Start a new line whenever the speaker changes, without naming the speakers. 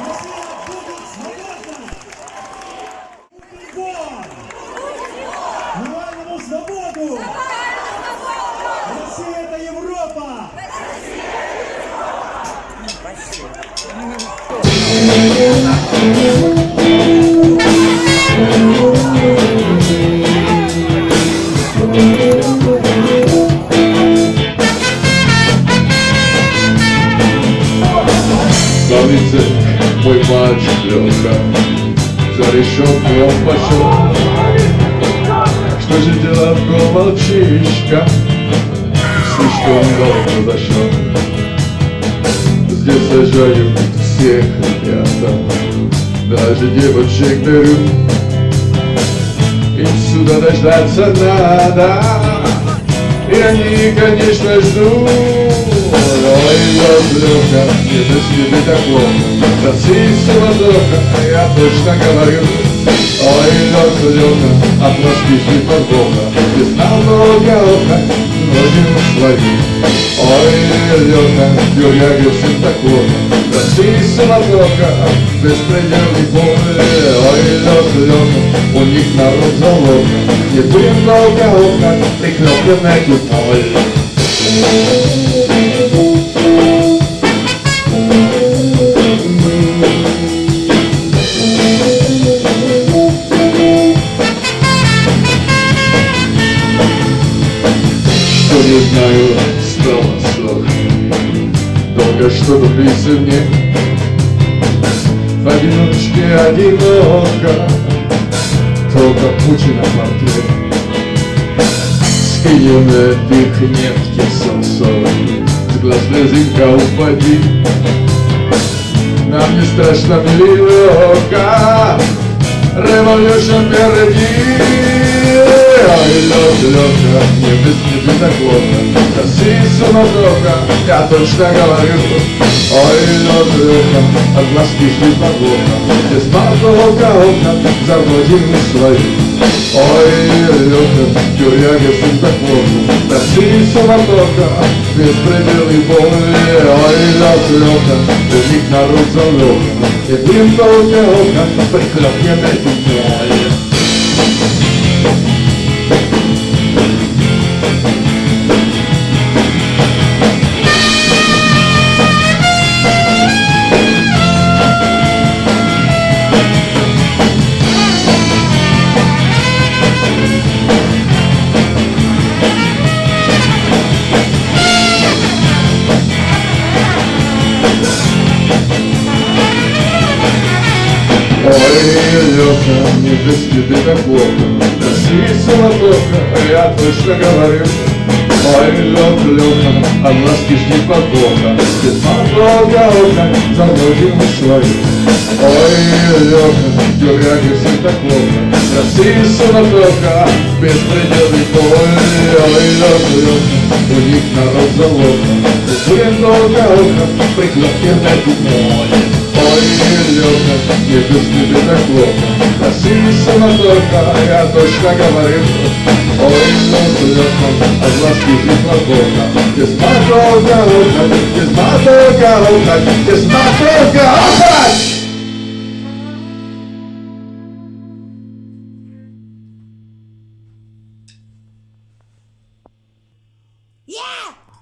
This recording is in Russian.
Россия
мой мальчик Лёха За решетку он пошел Что же делать, бро, мальчишка Слишком долго зашел Здесь сажаю всех ребята. Даже девочек беру. Им сюда дождаться надо. И они, конечно, ждут Лёха, не так плохо Россия суматоха, я точно говорю Ой, Лёха, Лёха, от Москвы не подвоха Без намного ока, родину свою Ой, Лёха, тюряги всем так плохо Россия суматоха, беспредельный поле Ой, Лёха, Лёха, у них народ залога Не будем долго ока, прихлёпленная купаль Долго что-то близко мне? Одиночке одиноко. Только Путина портрет Скинем этих нефти солнцовой С глаз слезинка упади. Нам не страшно милирока Revolution впереди Ой, Лёха, Лёха, не без плохо Россия суматоха, я точно говорю. Ой, Лёха, от Москвы шли подвоха Без подвоха окна, за родину свою Ой, Лёха, тюряга сын так плохо Россия суматоха, беспределы боли. Ой, Лёха, Лёха, у них народ залёха И дым только окна, приклёпнем этим Лёха, не без тебя так плохо Россия суматоха, я точно говорю. Ой, Лёха, Лёха, от ласки жди подвоха. Без подвоха ока, за родину свою. Ой, Лёха, все так плохо Россия суматоха, беспределный бой. Ой, Лёха, Лёха, у них народ залога Будем долго ока, прикладки на море Лёха, не без тебя так плохо Россия суматоха, я точно говорю Ой, Лёха, Лёха, от ласки жизнь плохо Без мотока, без мотока, без мотока,